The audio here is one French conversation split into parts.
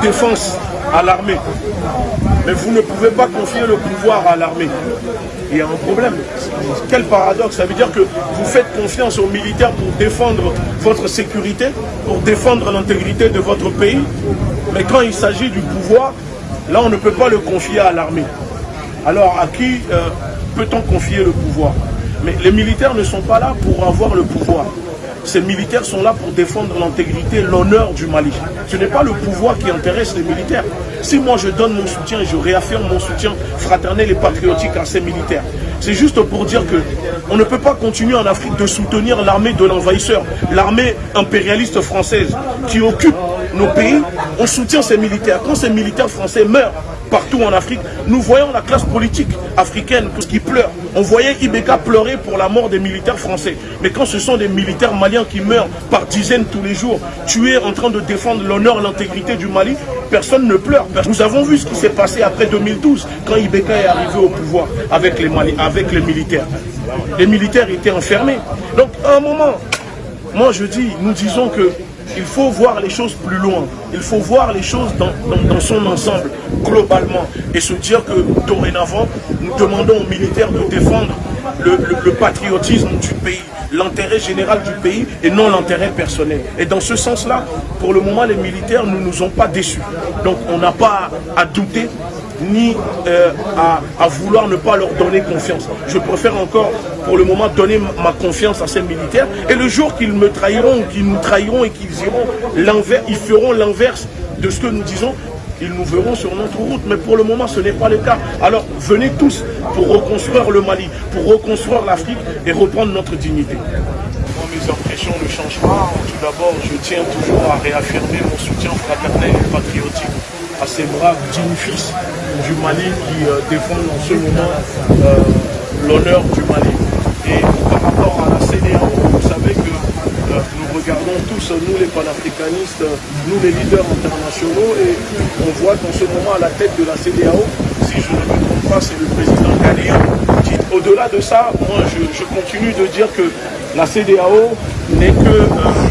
défense à l'armée. Mais vous ne pouvez pas confier le pouvoir à l'armée. Il y a un problème. Quel paradoxe Ça veut dire que vous faites confiance aux militaires pour défendre votre sécurité, pour défendre l'intégrité de votre pays. Mais quand il s'agit du pouvoir, là on ne peut pas le confier à l'armée. Alors à qui euh, peut-on confier le pouvoir? Mais les militaires ne sont pas là pour avoir le pouvoir ces militaires sont là pour défendre l'intégrité, l'honneur du Mali. Ce n'est pas le pouvoir qui intéresse les militaires. Si moi je donne mon soutien, je réaffirme mon soutien fraternel et patriotique à ces militaires, c'est juste pour dire que on ne peut pas continuer en Afrique de soutenir l'armée de l'envahisseur, l'armée impérialiste française qui occupe nos pays. On soutient ces militaires. Quand ces militaires français meurent, partout en Afrique, nous voyons la classe politique africaine qui pleure. On voyait Ibeka pleurer pour la mort des militaires français. Mais quand ce sont des militaires maliens qui meurent par dizaines tous les jours, tués en train de défendre l'honneur et l'intégrité du Mali, personne ne pleure. Nous avons vu ce qui s'est passé après 2012, quand Ibeka est arrivé au pouvoir avec les, militaires. Les militaires étaient enfermés. Donc à un moment, moi je dis, nous disons que il faut voir les choses plus loin. Il faut voir les choses dans, son ensemble, globalement. Et se dire que dorénavant, nous demandons aux militaires de défendre le, patriotisme du pays, l'intérêt général du pays et non l'intérêt personnel. Et dans ce sens-là, pour le moment, les militaires ne nous ont pas déçus. Donc on n'a pas à douter ni euh, à, vouloir ne pas leur donner confiance. Je préfère encore, pour le moment, donner ma confiance à ces militaires. Et le jour qu'ils me trahiront, qu'ils nous trahiront et qu'ils iront l'envers, ils feront l'inverse de ce que nous disons, ils nous verront sur notre route. Mais pour le moment, ce n'est pas le cas. Alors, venez tous pour reconstruire le Mali, pour reconstruire l'Afrique et reprendre notre dignité. mes impressions ne changent pas. Tout d'abord, je tiens toujours à réaffirmer mon soutien fraternel et patriotique à ces braves dignes fils du Mali qui euh, défendent en ce moment euh, l'honneur du Mali. Et par rapport à la CDAO, vous savez que euh, nous regardons tous, nous les panafricanistes, nous les leaders internationaux, et on voit qu'en ce moment à la tête de la CDAO, si je ne me trompe pas, c'est le président Ghanéen. Au-delà de ça, moi je, continue de dire que la CDAO n'est que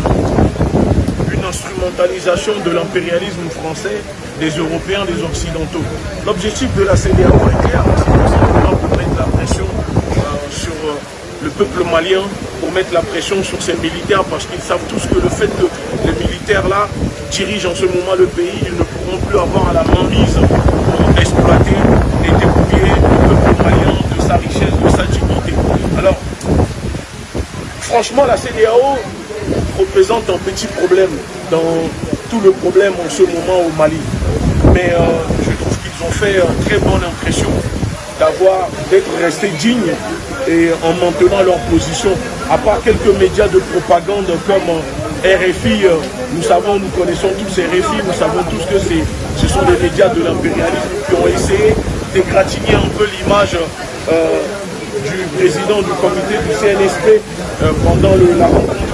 instrumentalisation de l'impérialisme français des Européens, des Occidentaux. L'objectif de la CDAO est clair, c'est simplement pour mettre la pression euh, sur euh, le peuple malien, mettre la pression sur ses militaires, parce qu'ils savent tous que le fait que les militaires là dirigent en ce moment le pays, ils ne pourront plus avoir à la main mise pour exploiter et dépouiller le peuple malien de sa richesse, de sa dignité. Alors, franchement, la CDAO représente un petit problème dans tout le problème en ce moment au Mali. Mais euh, je trouve qu'ils ont fait une très bonne impression d'avoir d'être restés dignes et en maintenant leur position. À part quelques médias de propagande comme euh, RFI, euh, nous savons, nous connaissons tous ces RFI, nous savons tous que ce sont des médias de l'impérialisme qui ont essayé d'égratigner un peu l'image du président du comité du CNSP pendant la rencontre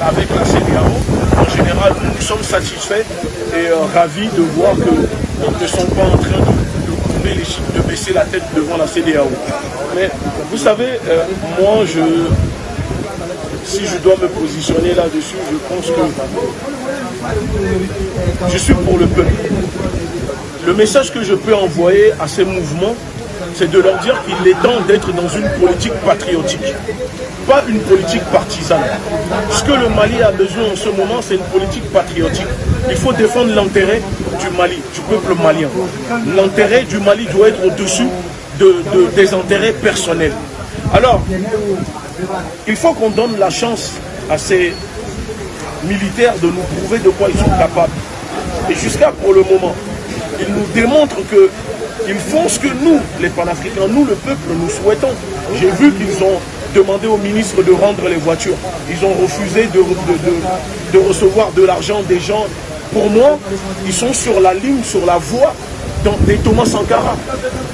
avec la CDAO en général, nous sommes satisfaits et euh, ravis de voir qu'ils ne sont pas en train de, chiffres, de baisser la tête devant la CDAO. Mais vous savez, euh, moi, je, si je dois me positionner là-dessus, je pense que je suis pour le peuple. Le message que je peux envoyer à ces mouvements, c'est de leur dire qu'il est temps d'être dans une politique patriotique, pas une politique partisane. Ce que le Mali a besoin en ce moment, c'est une politique patriotique. Il faut défendre l'intérêt du Mali, du peuple malien. L'intérêt du Mali doit être au-dessus des intérêts personnels. Alors, il faut qu'on donne la chance à ces militaires de nous prouver de quoi ils sont capables. Et jusqu'à pour le moment, ils nous démontrent que ils font ce que nous, les panafricains, nous, le peuple, nous souhaitons. J'ai vu qu'ils ont demandé au ministre de rendre les voitures. Ils ont refusé de, de, recevoir de l'argent des gens. Pour moi, ils sont sur la ligne, sur la voie des Thomas Sankara.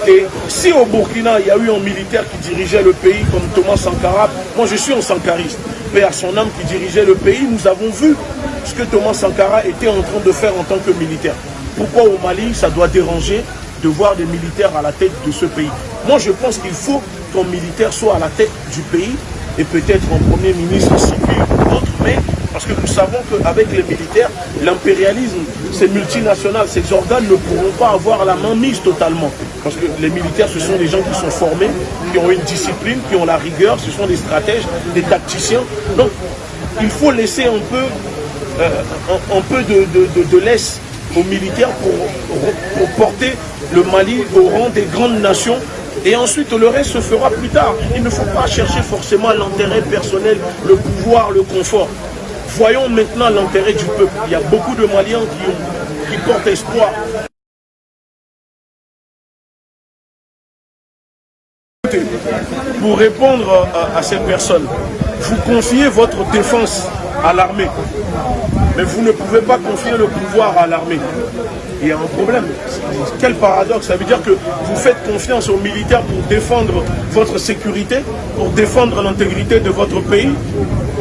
Et si au Burkina, il y a eu un militaire qui dirigeait le pays comme Thomas Sankara, moi je suis un sankariste, mais à son âme qui dirigeait le pays, nous avons vu ce que Thomas Sankara était en train de faire en tant que militaire. Pourquoi au Mali, ça doit déranger de voir des militaires à la tête de ce pays? Moi, je pense qu'il faut qu'un militaire soit à la tête du pays et peut-être un premier ministre civil ou autre, mais Parce que nous savons qu'avec les militaires, l'impérialisme, ces multinationales, ces organes ne pourront pas avoir la main mise totalement. Parce que les militaires, ce sont des gens qui sont formés, qui ont une discipline, qui ont la rigueur, ce sont des stratèges, des tacticiens. Donc, il faut laisser un peu, euh, un, peu de, laisse aux militaires pour porter le Mali au rang des grandes nations et ensuite, le reste se fera plus tard. Il ne faut pas chercher forcément l'intérêt personnel, le pouvoir, le confort. Voyons maintenant l'intérêt du peuple. Il y a beaucoup de Maliens qui, portent espoir. Pour répondre à, ces personnes, vous confiez votre défense à l'armée. Mais vous ne pouvez pas confier le pouvoir à l'armée. Il y a un problème. Quel paradoxe. Ça veut dire que vous faites confiance aux militaires pour défendre votre sécurité, pour défendre l'intégrité de votre pays.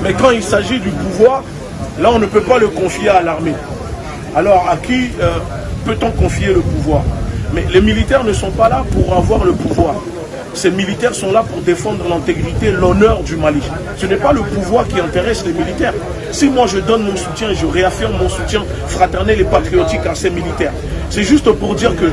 Mais quand il s'agit du pouvoir, là on ne peut pas le confier à l'armée. Alors à qui euh, peut-on confier le pouvoir? Mais les militaires ne sont pas là pour avoir le pouvoir. Ces militaires sont là pour défendre l'intégrité, l'honneur du Mali. Ce n'est pas le pouvoir qui intéresse les militaires. Si moi je donne mon soutien, je réaffirme mon soutien fraternel et patriotique à ces militaires, c'est juste pour dire que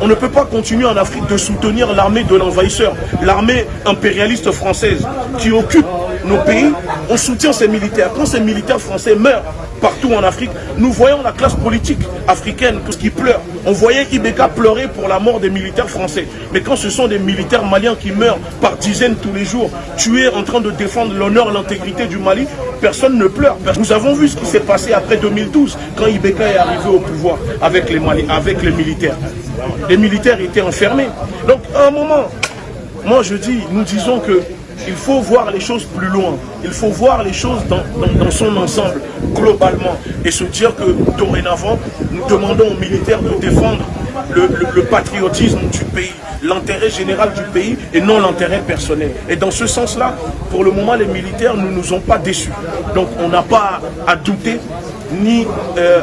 on ne peut pas continuer en Afrique de soutenir l'armée de l'envahisseur, l'armée impérialiste française qui occupe nos pays. On soutient ces militaires. Quand ces militaires français meurent, partout en Afrique, nous voyons la classe politique africaine qui pleure. On voyait Ibeka pleurer pour la mort des militaires français. Mais quand ce sont des militaires maliens qui meurent par dizaines tous les jours, tués en train de défendre l'honneur, l'intégrité du Mali, personne ne pleure. Nous avons vu ce qui s'est passé après 2012, quand Ibeka est arrivé au pouvoir avec les militaires. Les militaires étaient enfermés. Donc à un moment, moi je dis, nous disons que il faut voir les choses plus loin. Il faut voir les choses dans, son ensemble, globalement. Et se dire que dorénavant, nous demandons aux militaires de défendre le, patriotisme du pays, l'intérêt général du pays et non l'intérêt personnel. Et dans ce sens-là, pour le moment, les militaires ne nous ont pas déçus. Donc on n'a pas à douter ni euh,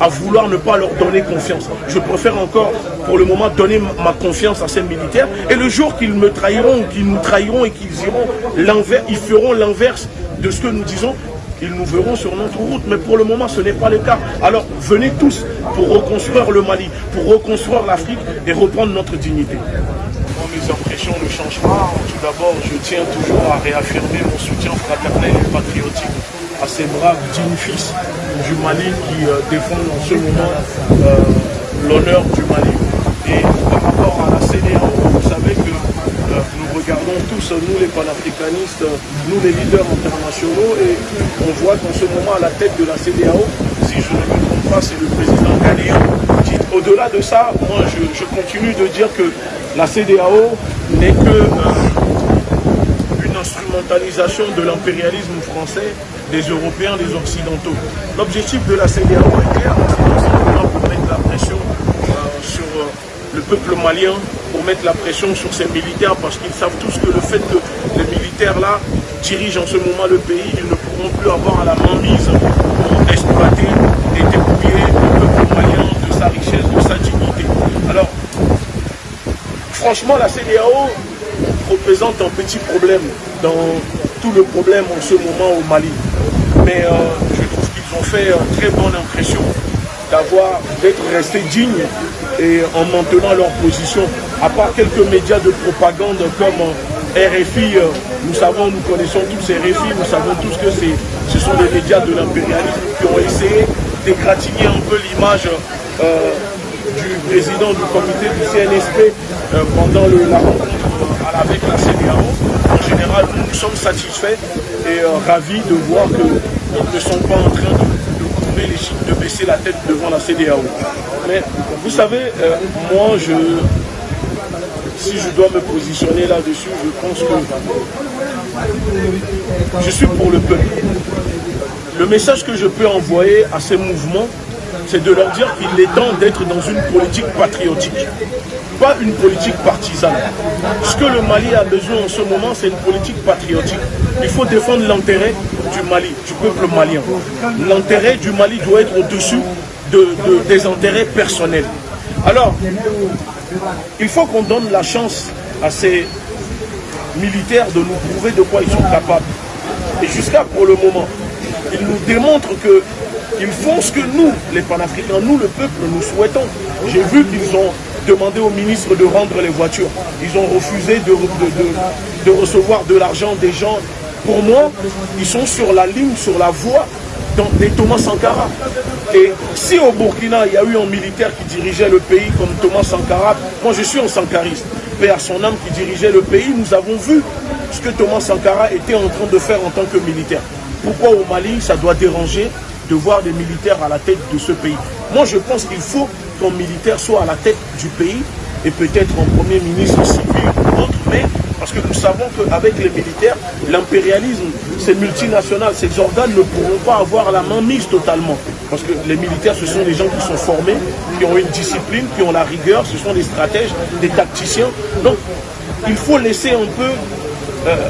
à, vouloir ne pas leur donner confiance. Je préfère encore, pour le moment, donner ma confiance à ces militaires. Et le jour qu'ils me trahiront, qu'ils nous trahiront et qu'ils iront l'envers, ils feront l'inverse de ce que nous disons, ils nous verront sur notre route. Mais pour le moment, ce n'est pas le cas. Alors, venez tous pour reconstruire le Mali, pour reconstruire l'Afrique et reprendre notre dignité. Mes impressions ne changent pas. Tout d'abord, je tiens toujours à réaffirmer mon soutien fraternel et patriotique à ces braves dignes fils du Mali qui euh, défendent en ce moment euh, l'honneur du Mali. Et par rapport à la CDAO, vous savez que euh, tous, nous les panafricanistes, nous les leaders internationaux, et on voit qu'en ce moment à la tête de la CDAO, si je ne me trompe pas, c'est le président Ghanéen. Au-delà de ça, moi je, continue de dire que la CDAO n'est que instrumentalisation de l'impérialisme français, des Européens, des Occidentaux. L'objectif de la CDAO est clair, c'est pour mettre la pression euh, sur euh, le peuple malien, pour mettre la pression sur ses militaires, parce qu'ils savent tous que le fait que les militaires là dirigent en ce moment le pays, ils ne pourront plus avoir à la main mise pour exploiter et dépouiller le peuple malien de sa richesse, de sa dignité. Alors, franchement, la CDAO représente un petit problème dans tout le problème en ce moment au Mali. Mais euh, je trouve qu'ils ont fait une très bonne impression d'avoir d'être restés dignes et en maintenant leur position. À part quelques médias de propagande comme euh, RFI, euh, nous savons, nous connaissons tous ces RFI, nous savons tous que ce sont des médias de l'impérialisme qui ont essayé d'égratigner un peu l'image du président du comité du CNSP pendant la rencontre avec la CDAO. En général, nous, sommes satisfaits et euh, ravis de voir qu'ils ne sont pas en train de, de les chiffres, de la tête devant la CDAO. Mais vous savez, euh, moi, je, si je dois me positionner là-dessus, je pense que je suis pour le peuple. Le message que je peux envoyer à ces mouvements, c'est de leur dire qu'il est temps d'être dans une politique patriotique pas une politique partisane. Ce que le Mali a besoin en ce moment, c'est une politique patriotique. Il faut défendre l'intérêt du Mali, du peuple malien. L'intérêt du Mali doit être au-dessus des intérêts personnels. Alors, il faut qu'on donne la chance à ces militaires de nous prouver de quoi ils sont capables. Et jusqu'à pour le moment, ils nous démontrent qu'ils font ce que nous, les panafricains, nous le peuple, nous souhaitons. J'ai vu qu'ils ont demandé au ministre de rendre les voitures. Ils ont refusé de, de, recevoir de l'argent des gens. Pour moi, ils sont sur la ligne, sur la voie des Thomas Sankara. Et si au Burkina, il y a eu un militaire qui dirigeait le pays comme Thomas Sankara, moi je suis un sankariste, mais à son âme qui dirigeait le pays, nous avons vu ce que Thomas Sankara était en train de faire en tant que militaire. Pourquoi au Mali, ça doit déranger de voir des militaires à la tête de ce pays? Moi, je pense qu'il faut qu'un militaire soit à la tête du pays et peut-être un premier ministre civil ou autre, mais parce que nous savons qu'avec les militaires, l'impérialisme, ces multinationales, ces organes ne pourront pas avoir la main mise totalement. Parce que les militaires, ce sont des gens qui sont formés, qui ont une discipline, qui ont la rigueur, ce sont des stratèges, des tacticiens. Donc, il faut laisser un peu, euh,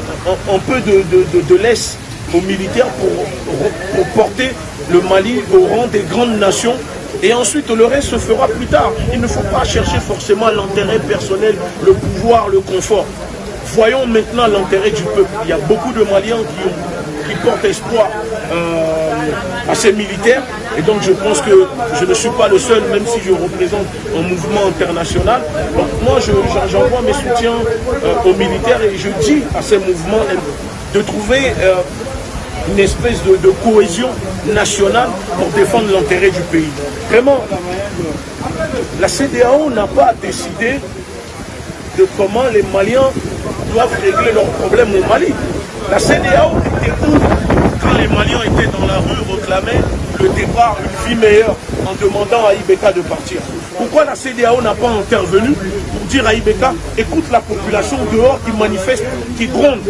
un, peu de, de, laisse aux militaires pour, porter le Mali au rang des grandes nations et ensuite le reste se fera plus tard. Il ne faut pas chercher forcément l'intérêt personnel, le pouvoir, le confort. Voyons maintenant l'intérêt du peuple. Il y a beaucoup de Maliens qui, portent espoir euh, à ces militaires. Et donc je pense que je ne suis pas le seul, même si je représente un mouvement international. Donc moi j'envoie mes soutiens euh, aux militaires et je dis à ces mouvements de trouver euh, une espèce de, de, cohésion nationale pour défendre l'intérêt du pays. Vraiment, la CDAO n'a pas décidé de comment les Maliens doivent régler leurs problèmes au Mali. La CDAO était où quand les Maliens étaient dans la rue, réclamaient le départ, une vie meilleure, en demandant à Ibeka de partir. Pourquoi la CDAO n'a pas intervenu pour dire à Ibeka, écoute la population dehors qui manifeste, qui gronde.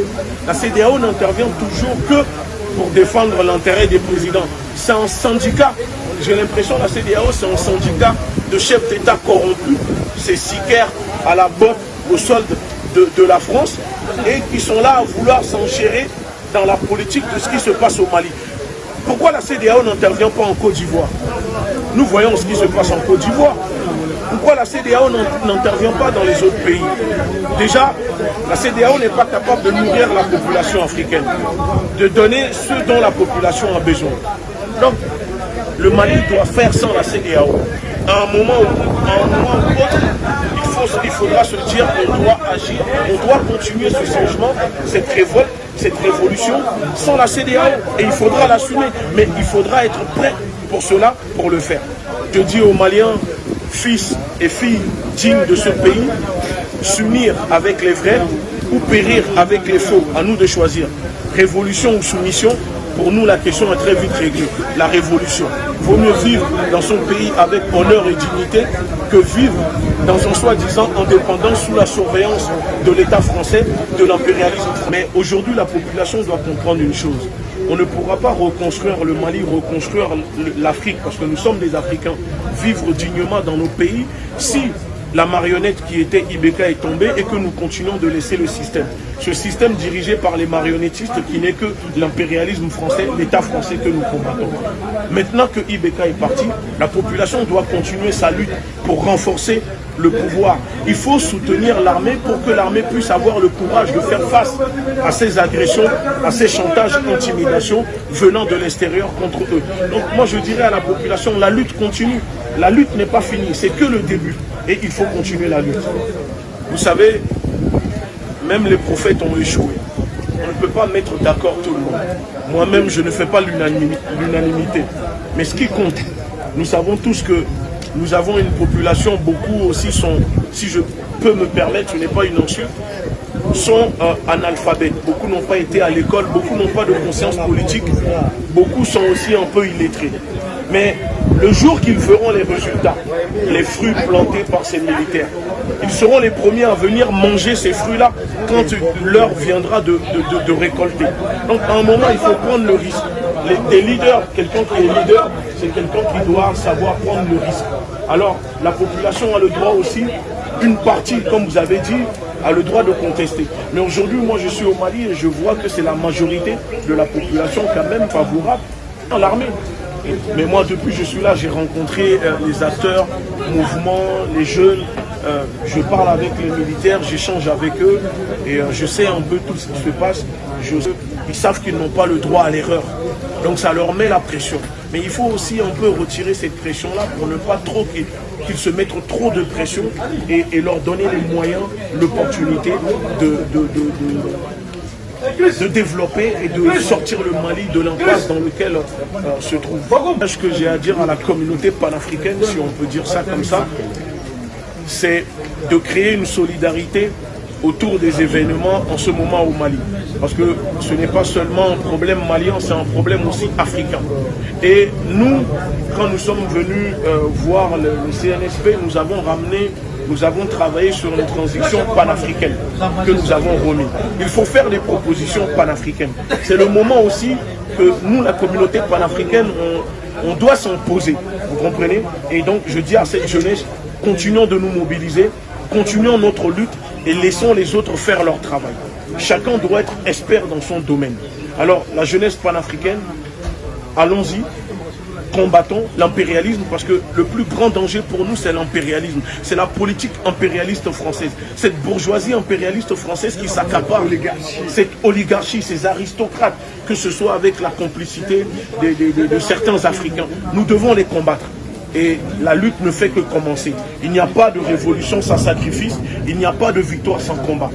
La CDAO n'intervient toujours que pour défendre l'intérêt des présidents. C'est un syndicat. J'ai l'impression que la CDAO, c'est un syndicat de chefs d'État corrompus. C'est Siker à la botte, au solde de, la France et qui sont là à vouloir s'enchérer dans la politique de ce qui se passe au Mali. Pourquoi la CDAO n'intervient pas en Côte d'Ivoire? Nous voyons ce qui se passe en Côte d'Ivoire. Pourquoi la CDAO n'intervient pas dans les autres pays? Déjà, la CDAO n'est pas capable de nourrir la population africaine, de donner ce dont la population a besoin. Donc, le Mali doit faire sans la CDAO. À un moment ou, autre, il faudra se dire qu'on doit agir, on doit continuer ce changement, cette révolte, cette révolution sans la CDAO. Et il faudra l'assumer. Mais il faudra être prêt pour cela, pour le faire. Je dis aux Maliens, fils et filles dignes de ce pays, s'unir avec les vrais ou périr avec les faux. À nous de choisir. Révolution ou soumission, pour nous, la question est très vite réglée. La révolution. Vaut mieux vivre dans son pays avec honneur et dignité que vivre dans un soi-disant indépendance sous la surveillance de l'État français, de l'impérialisme. Mais aujourd'hui, la population doit comprendre une chose. On ne pourra pas reconstruire le Mali, reconstruire l'Afrique, parce que nous sommes des Africains, vivre dignement dans nos pays si la marionnette qui était Ibeka est tombée et que nous continuons de laisser le système. Ce système dirigé par les marionnettistes qui n'est que l'impérialisme français, l'État français que nous combattons. Maintenant que Ibeka est parti, la population doit continuer sa lutte pour renforcer le pouvoir. Il faut soutenir l'armée pour que l'armée puisse avoir le courage de faire face à ces agressions, à ces chantages, intimidations venant de l'extérieur contre eux. Donc moi je dirais à la population, la lutte continue. La lutte n'est pas finie, c'est que le début et il faut continuer la lutte. Vous savez, même les prophètes ont échoué. On ne peut pas mettre d'accord tout le monde. Moi-même, je ne fais pas l'unanimité. Mais ce qui compte, nous savons tous que nous avons une population, beaucoup aussi sont, si je peux me permettre, ce n'est pas une insulte, sont euh, analphabètes. Beaucoup n'ont pas été à l'école, beaucoup n'ont pas de conscience politique, beaucoup sont aussi un peu illettrés. Mais le jour qu'ils verront les résultats, les fruits plantés par ces militaires, ils seront les premiers à venir manger ces fruits-là quand l'heure viendra de, récolter. Donc à un moment, il faut prendre le risque. des leaders, quelqu'un qui est leader, c'est quelqu'un qui doit savoir prendre le risque. Alors la population a le droit aussi, une partie, comme vous avez dit, a le droit de contester. Mais aujourd'hui, moi je suis au Mali et je vois que c'est la majorité de la population quand même favorable à l'armée. Mais moi, depuis que je suis là, j'ai rencontré euh, les acteurs, mouvements, les jeunes. Euh, je parle avec les militaires, j'échange avec eux et euh, je sais un peu tout ce qui se passe. ils savent qu'ils n'ont pas le droit à l'erreur. Donc ça leur met la pression. Mais il faut aussi un peu retirer cette pression-là pour ne pas trop qu'ils se mettent trop de pression et, leur donner les moyens, l'opportunité de, de, développer et de sortir le Mali de l'impasse dans lequel euh, se trouve. Ce que j'ai à dire à la communauté panafricaine, si on peut dire ça comme ça, c'est de créer une solidarité autour des événements en ce moment au Mali? Parce que ce n'est pas seulement un problème malien, c'est un problème aussi africain. Et nous, quand nous sommes venus euh, voir le, CNSP, nous avons ramené, nous avons travaillé sur une transition panafricaine que nous avons remis. Il faut faire des propositions panafricaines. C'est le moment aussi que nous, la communauté panafricaine, on, on doit s'en poser. Vous comprenez? Et donc, je dis à cette jeunesse, continuons de nous mobiliser, continuons notre lutte et laissons les autres faire leur travail. Chacun doit être expert dans son domaine. Alors, la jeunesse panafricaine, allons-y, combattons l'impérialisme parce que le plus grand danger pour nous, c'est l'impérialisme. C'est la politique impérialiste française. Cette bourgeoisie impérialiste française qui s'accapare cette oligarchie, ces aristocrates, que ce soit avec la complicité de certains Africains. Nous devons les combattre et la lutte ne fait que commencer. Il n'y a pas de révolution sans sacrifice, il n'y a pas de victoire sans combat.